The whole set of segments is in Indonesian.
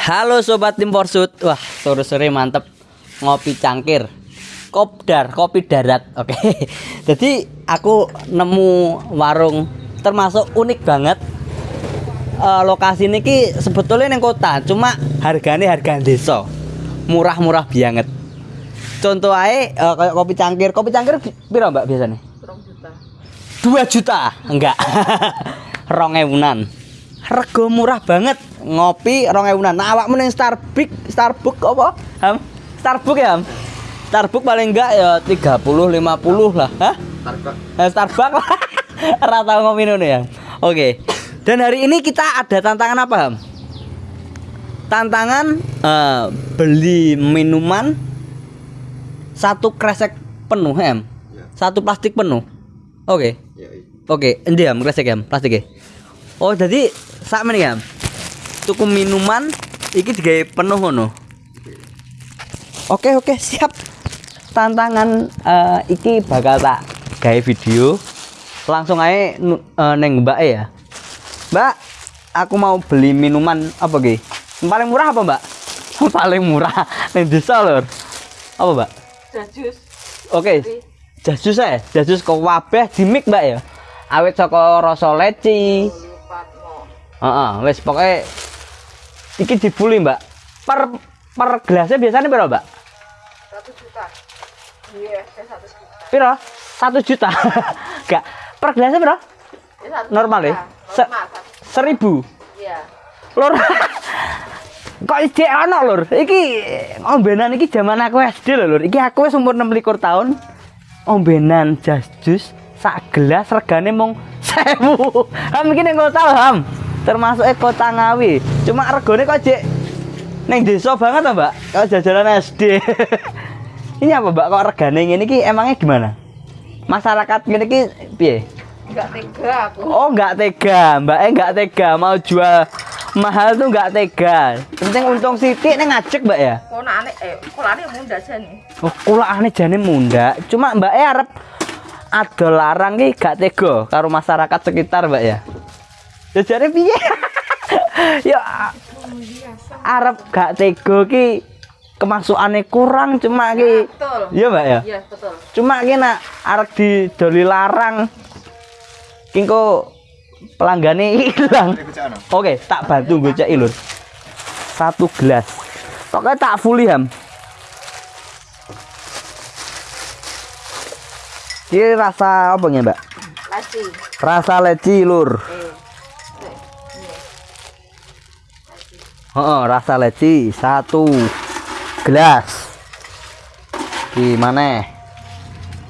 Halo sobat tim Porsut. Wah, sore-sore mantep ngopi cangkir. Kopdar, kopi darat. Oke. Jadi aku nemu warung termasuk unik banget. Eh, lokasi ini ki sebetulnya neng kota, cuma harganya harga desa. Murah-murah banget. Contoh aja eh, kayak kopi cangkir. Kopi cangkir piro Mbak biasanya? Dua juta enggak rong ewunan rego murah banget ngopi rong ewunan. Nah awakmu ning Starbucks Starbucks apa ham? Starbucks ya ham? Starbucks paling enggak ya 30 50 lah. Hah? Starbucks. Starbucks ora tau ngopi ngono ya. Oke. Dan hari ini kita ada tantangan apa ham? Tantangan eh, beli minuman satu kresek penuh em satu plastik penuh. Oke. Oke, endi ya, kresek ya, plastik ya. Oh, jadi sak meneh ya. Tuku minuman iki digawe penuh ngono. Oke, oke, siap. Tantangan eh, iki bakal tak gawe video. Langsung aja nu- eh, neng Mbak ya. Mbak, aku mau beli minuman apa ki? Paling murah apa, Mbak? Paling murah neng desa lur. Apa, Mbak? Jajus. Oke. Jasus ya, jasus kok wabeh dimik mbak ya. Awet saka rasa leci. Heeh, wis pokoke iki dibuli mbak. Per per gelasnya biasanya berapa mbak? Satu juta. Iya, saya satu juta. Piro? Satu juta. Enggak. Per gelasnya berapa? Ya, Normal ya? Se-. Seribu. Iya. Lur. Kok ide ana lur? Iki ombenan iki zaman aku SD lho lur. Iki aku wis umur 26 tahun. Ombenan jas jus sak gelas regane mung 1000. Ham iki ning kota lho, Ham. Termasuk e kota Ngawi. Cuma regane kok jek ning desa banget to, Mbak. Kalau jajanan SD. Ini apa, Mbak? Kok regane ngene iki emangnya gimana? Masyarakat ngene iki piye? Enggak tega aku. Oh nggak tega, mbak eh nggak tega mau jual mahal tuh nggak tega. Penting untung sidik nih ngajek mbak ya. Kok aneh eh kok aneh munda jane. Oh kula aneh jane munda. Cuma mbak eh arep ada larang ki gak tega karo masyarakat sekitar mbak ya. Ya jare piye? ya a- arep gak tega ki kemasukannya kurang cuma ki. Betul. Iya mbak ya. Iya, betul. Cuma ki nak arep didoli larang. Ki engko pelanggane hilang. Oke, tak bantu gocek lur. Satu gelas. Pokoknya tak fully ham. Ini rasa apa ya, Mbak? Lasi. Rasa leci, Lur. Eh. Oh, rasa leci satu gelas. Gimana?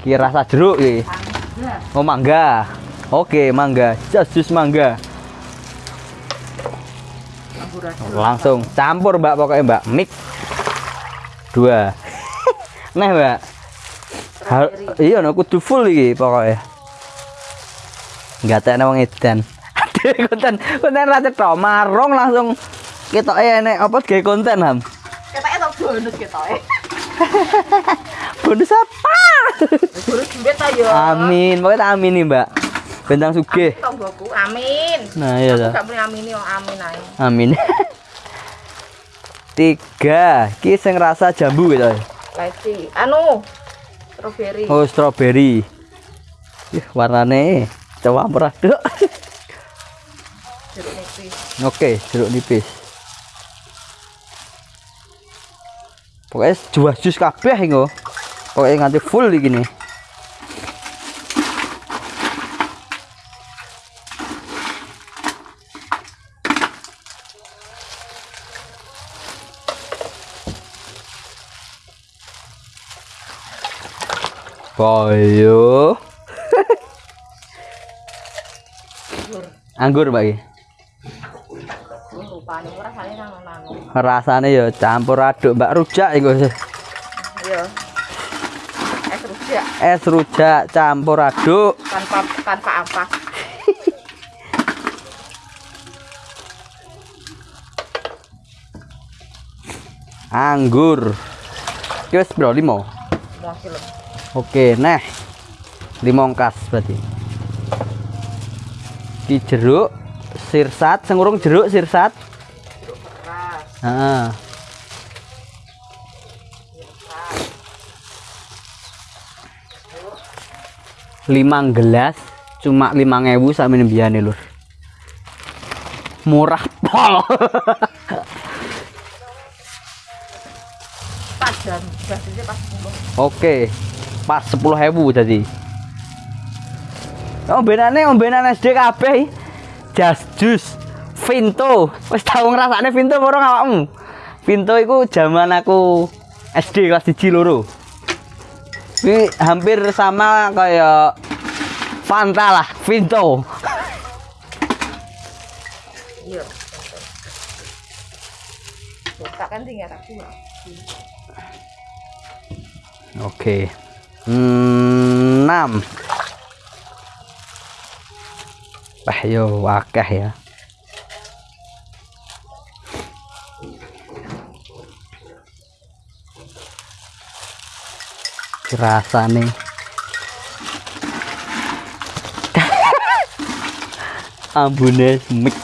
Ki rasa jeruk ki. Oh, mangga. Oke, mangga. Jas jus mangga. Langsung campur, Mbak, pokoknya, Mbak. Mix. Dua. Nah, Mbak. Iya no kudu full iki pokoknya nggak tak wong edan konten konten rata tok marung langsung kita enek apa gawe konten ham Ketake tok bonus ketoke. bonus apa Bonus duit ta yo. amin pokoknya tak amin nih mbak bentang sugih Tonggoku. Amin. nah iya Aku dah gak amin yo amin ae. amin tiga ki sing rasa jambu gitu Lasi. Anu. Strawberry. oh strawberry Ih, warnane campur aduk Jeruk nipis. Oke, jeruk nipis. Pokoknya jual jus kabeh engko. Pokoknya nganti full iki nih. Boyo. Jujur. Anggur, Mbak. iki. Oh, rupane ora rasane. Rasane ya campur aduk, Mbak. Rujak iku. Iya. Es rujak Es rujak campur aduk. tanpa tanpa ampas. Anggur. Iki wis bro 5. Mau kilo. Oke, nah. Limongkas berarti. Ki jeruk, sirsat, sing urung jeruk sirsat. Heeh. lima gelas cuma lima ngewu sama biane lur. Murah pol. Pas jam, basisnya pas sepuluh. oke pas sepuluh hebu jadi. Ombenane ombenan SD kabeh jas jus Vinto wis tau ngrasakne Vinto ora awakmu Vinto iku zaman aku SD kelas 1 loro ini hampir sama kayak Fanta lah Vinto Iya. Buka kan tinggal aku. Oke. Hmm, 6. Wah, yo wakah ya. Rasane. Ambune semik.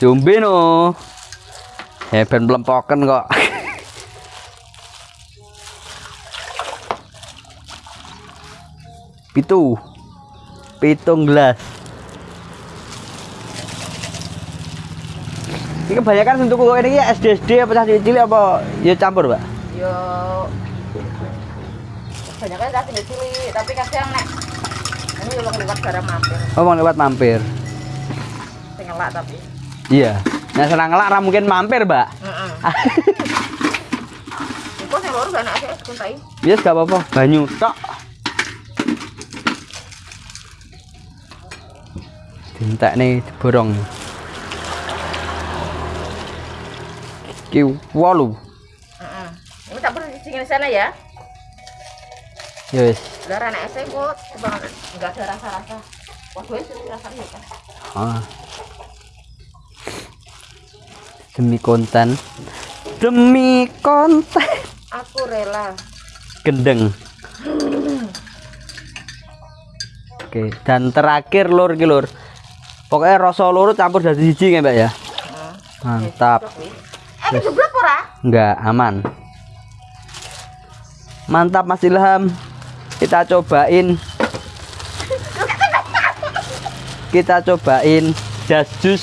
Jombe no. Ya ben mlempoken kok. Pitu. Pitung gelas. Ini kebanyakan untuk kok ini ya SD SD apa cah cilik apa ya campur, Pak? Yo. Kebanyakan kan tinggal cilik, tapi kadang nek ini yo lewat barang mampir. Oh, mau lewat mampir. Sing ngelak tapi. Iya. Nah, senang ngelak ra mungkin mampir, Mbak. Heeh. Iku sing loro gak enak sih kuntai. Yes, gak apa-apa. Banyu tok. Dintek nih borong. Ki wolu. Heeh. Ini tak perlu di sana ya. Wis. Lah anak saya kok coba enggak ada rasa-rasa. Gue sih rasanya kan. Ah. Demi konten. Demi konten. Aku rela. Gendeng. Oke, dan terakhir lur ki lur. Pokoknya rasa lur campur jadi siji ya, Mbak ya. Heeh. Mantap. Eh, ora? Enggak, aman. Mantap Mas Ilham. Kita cobain. Kita cobain jas jus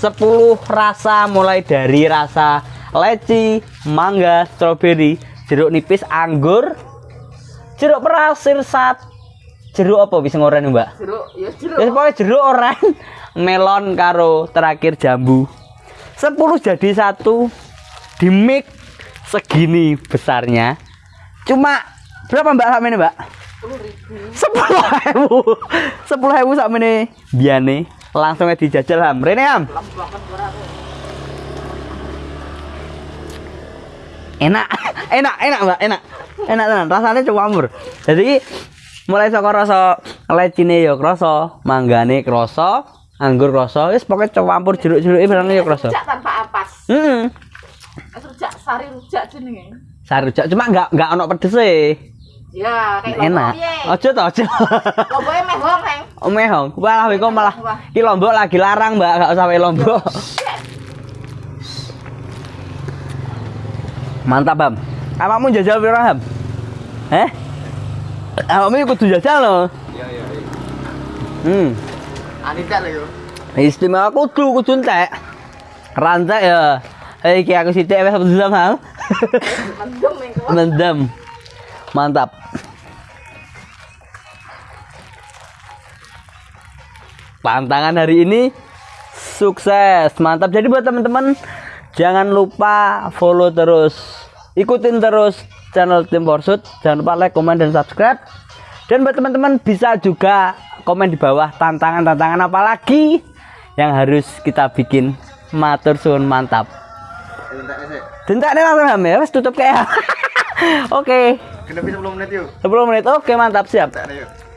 10 rasa mulai dari rasa leci, mangga, stroberi, jeruk nipis, anggur, jeruk perasir sat, jeruk apa bisa ngoren Mbak? Jeruk, ya jeruk. Ya pokoknya jeruk oren, melon karo terakhir jambu. 10 jadi satu di mix segini besarnya. Cuma berapa Mbak sama ini Mbak? 10 10.000. ribu. 10 ribu sama ini biane langsung aja dijajal ham. Rene ham. Enak. Enak enak mbak. Enak. Enak tenan. Rasanya campur jadi mulai saka rasa lecine ya krasa manggane krasa anggur krasa wis pokoke campur jeruk-jeruke barang ya krasa Rujak tanpa ampas. heeh Es rujak sari rujak jenenge. Sarujak cuma enggak enggak ono pedese Ya, kayak enak. aja to aja. Lomboke mehong, Neng. omehong walah kok malah ki lombok lagi larang mbak. Enggak usah wae lombok. Mantap bam. Awakmu jajal piro ham eh awakmu kudu jajal loh Iya iya iya. hmm. Anita lho yo. istimewa kudu kudu entek. Rantek ya. Hei, iki aku sithik wis. Mendem. Mantap. Pantangan hari ini sukses. Mantap. Jadi buat teman-teman jangan lupa follow terus. Ikutin terus channel Tim Porsut. Jangan lupa like, komen dan subscribe. Dan buat teman-teman bisa juga komen di bawah tantangan-tantangan apa lagi yang harus kita bikin. Matur suwun mantap. Dentak nih langsung ham ya, wes tutup kayak. Oke, Genep 10 menit yuk. 10 menit. Oke, mantap siap. Yuk.